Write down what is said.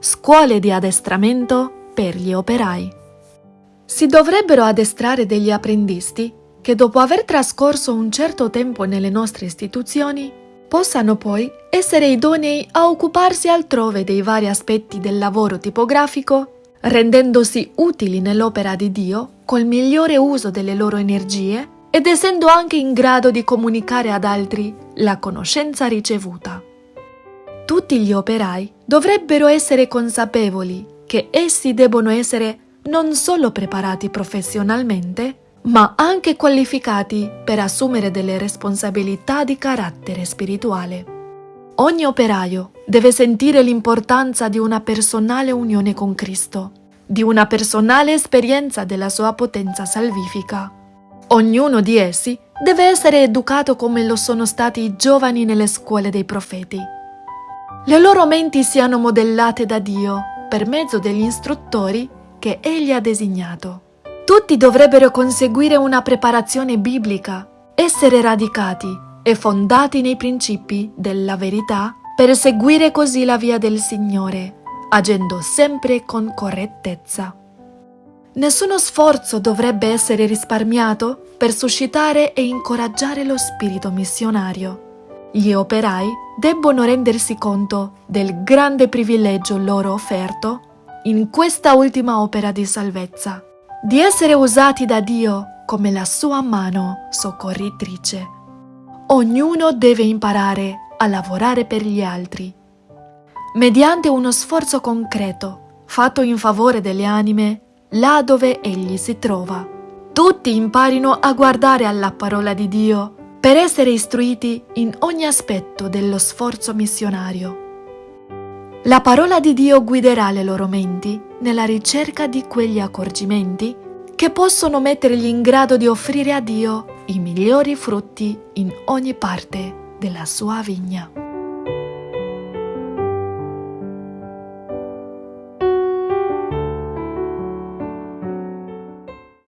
scuole di addestramento per gli operai. Si dovrebbero addestrare degli apprendisti che dopo aver trascorso un certo tempo nelle nostre istituzioni possano poi essere idonei a occuparsi altrove dei vari aspetti del lavoro tipografico, rendendosi utili nell'opera di Dio col migliore uso delle loro energie ed essendo anche in grado di comunicare ad altri la conoscenza ricevuta. Tutti gli operai dovrebbero essere consapevoli che essi debbono essere non solo preparati professionalmente, ma anche qualificati per assumere delle responsabilità di carattere spirituale. Ogni operaio deve sentire l'importanza di una personale unione con Cristo, di una personale esperienza della sua potenza salvifica. Ognuno di essi deve essere educato come lo sono stati i giovani nelle scuole dei profeti. Le loro menti siano modellate da Dio per mezzo degli istruttori che Egli ha designato. Tutti dovrebbero conseguire una preparazione biblica, essere radicati e fondati nei principi della verità per seguire così la via del Signore, agendo sempre con correttezza. Nessuno sforzo dovrebbe essere risparmiato per suscitare e incoraggiare lo spirito missionario. Gli operai debbono rendersi conto del grande privilegio loro offerto in questa ultima opera di salvezza di essere usati da Dio come la sua mano soccorritrice. Ognuno deve imparare a lavorare per gli altri, mediante uno sforzo concreto fatto in favore delle anime là dove egli si trova. Tutti imparino a guardare alla parola di Dio per essere istruiti in ogni aspetto dello sforzo missionario. La parola di Dio guiderà le loro menti nella ricerca di quegli accorgimenti che possono mettergli in grado di offrire a Dio i migliori frutti in ogni parte della sua vigna.